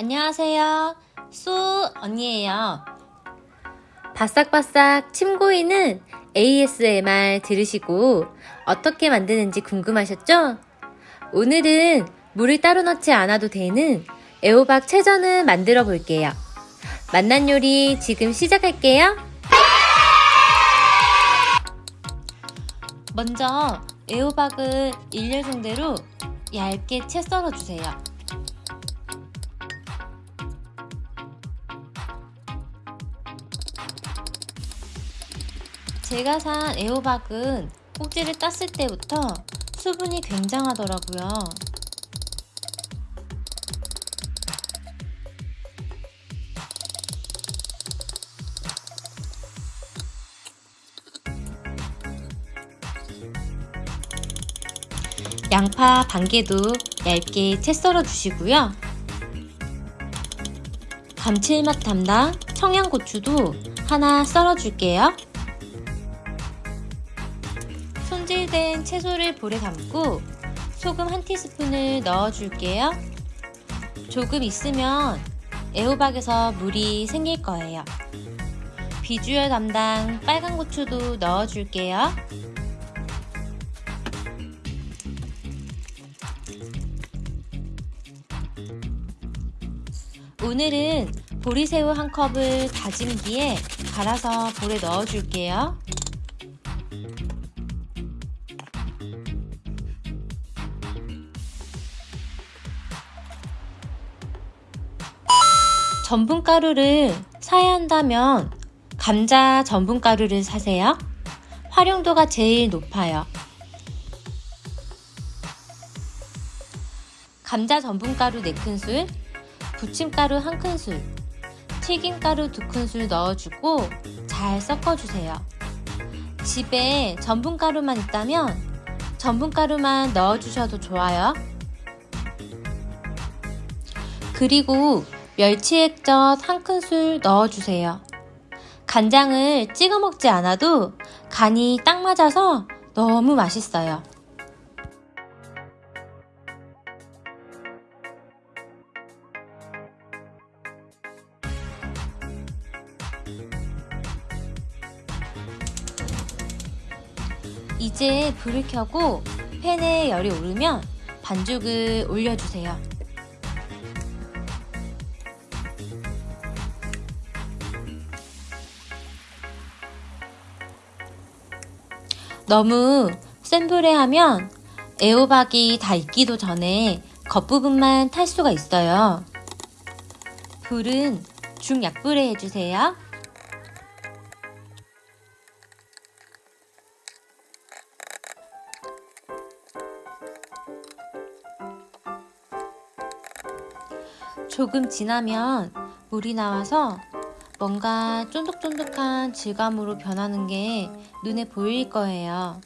안녕하세요. 수 언니예요. 바싹바싹 침 고이는 ASMR 들으시고 어떻게 만드는지 궁금하셨죠? 오늘은 물을 따로 넣지 않아도 되는 애호박 채전을 만들어 볼게요. 만난 요리 지금 시작할게요. 먼저 애호박을 일렬순대로 얇게 채 썰어 주세요. 제가 산 애호박은 꼭지를 땄을 때부터 수분이 굉장하더라고요. 양파 반 개도 얇게 채 썰어 주시고요. 감칠맛 담당 청양고추도 하나 썰어 줄게요. 손질된 채소를 볼에 담고 소금 한 티스푼을 넣어 줄게요. 조금 있으면 애호박에서 물이 생길 거예요. 비주얼 담당 빨간 고추도 넣어 줄게요. 오늘은 보리새우 한 컵을 다진 뒤에 갈아서 볼에 넣어 줄게요. 전분가루를 사야 한다면 감자 전분가루를 사세요. 활용도가 제일 높아요. 감자 전분가루 4큰술, 부침가루 1큰술, 튀김가루 2큰술 넣어주고 잘 섞어주세요. 집에 전분가루만 있다면 전분가루만 넣어주셔도 좋아요. 그리고 멸치액젓 한 큰술 넣어주세요. 간장을 찍어 먹지 않아도 간이 딱 맞아서 너무 맛있어요. 이제 불을 켜고 팬에 열이 오르면 반죽을 올려주세요. 너무 센 불에 하면 애호박이 다 익기도 전에 겉부분만 탈 수가 있어요. 불은 중약불에 해주세요. 조금 지나면 물이 나와서 뭔가 쫀득쫀득한 질감으로 변하는 게 눈에 보일 거예요.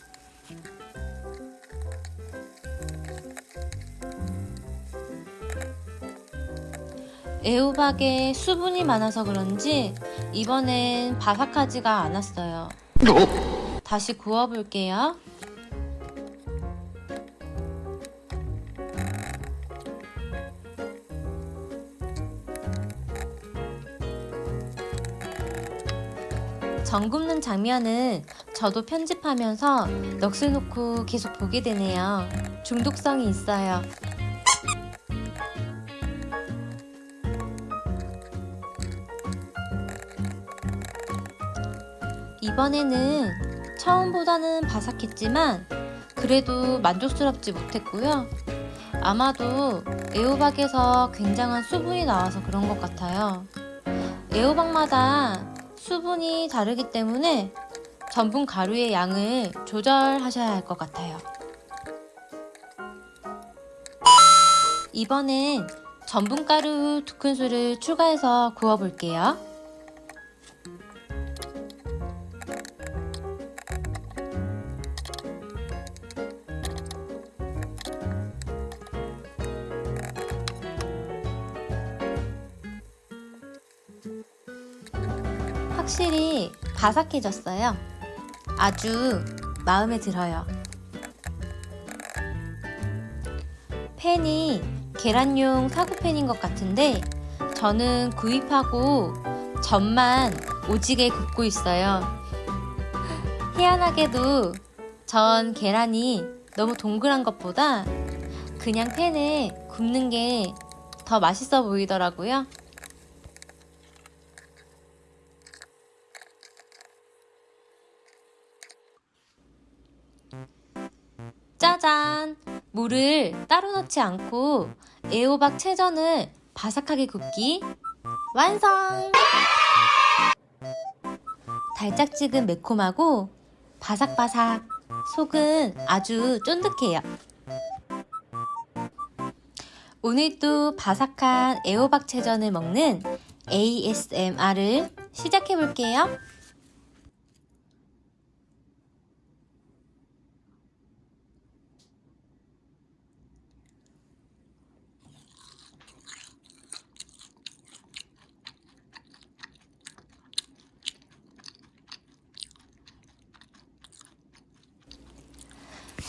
애호박에 수분이 많아서 그런지 이번엔 바삭하지가 않았어요. 다시 구워볼게요. 전 굽는 장면은 저도 편집하면서 넋을 놓고 계속 보게 되네요. 중독성이 있어요. 이번에는 처음보다는 바삭했지만 그래도 만족스럽지 못했고요. 아마도 애호박에서 굉장한 수분이 나와서 그런 것 같아요. 애호박마다 수분이 다르기 때문에 전분 가루의 양을 조절하셔야 할 것 같아요. 이번엔 전분 가루 2큰술을 추가해서 구워 볼게요. 확실히 바삭해졌어요. 아주 마음에 들어요. 팬이 계란용 사구팬인 것 같은데 저는 구입하고 전만 오지게 굽고 있어요. 희한하게도 전 계란이 너무 동그란 것보다 그냥 팬에 굽는 게 더 맛있어 보이더라고요. 물을 따로 넣지 않고 애호박 채전을 바삭하게 굽기 완성! 달짝지근 매콤하고 바삭바삭 속은 아주 쫀득해요. 오늘도 바삭한 애호박 채전을 먹는 ASMR을 시작해 볼게요.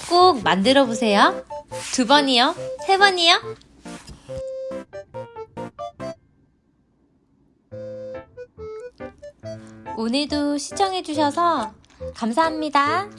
꼭 만들어 보세요. 두 번이요? 세 번이요? 오늘도 시청해주셔서 감사합니다.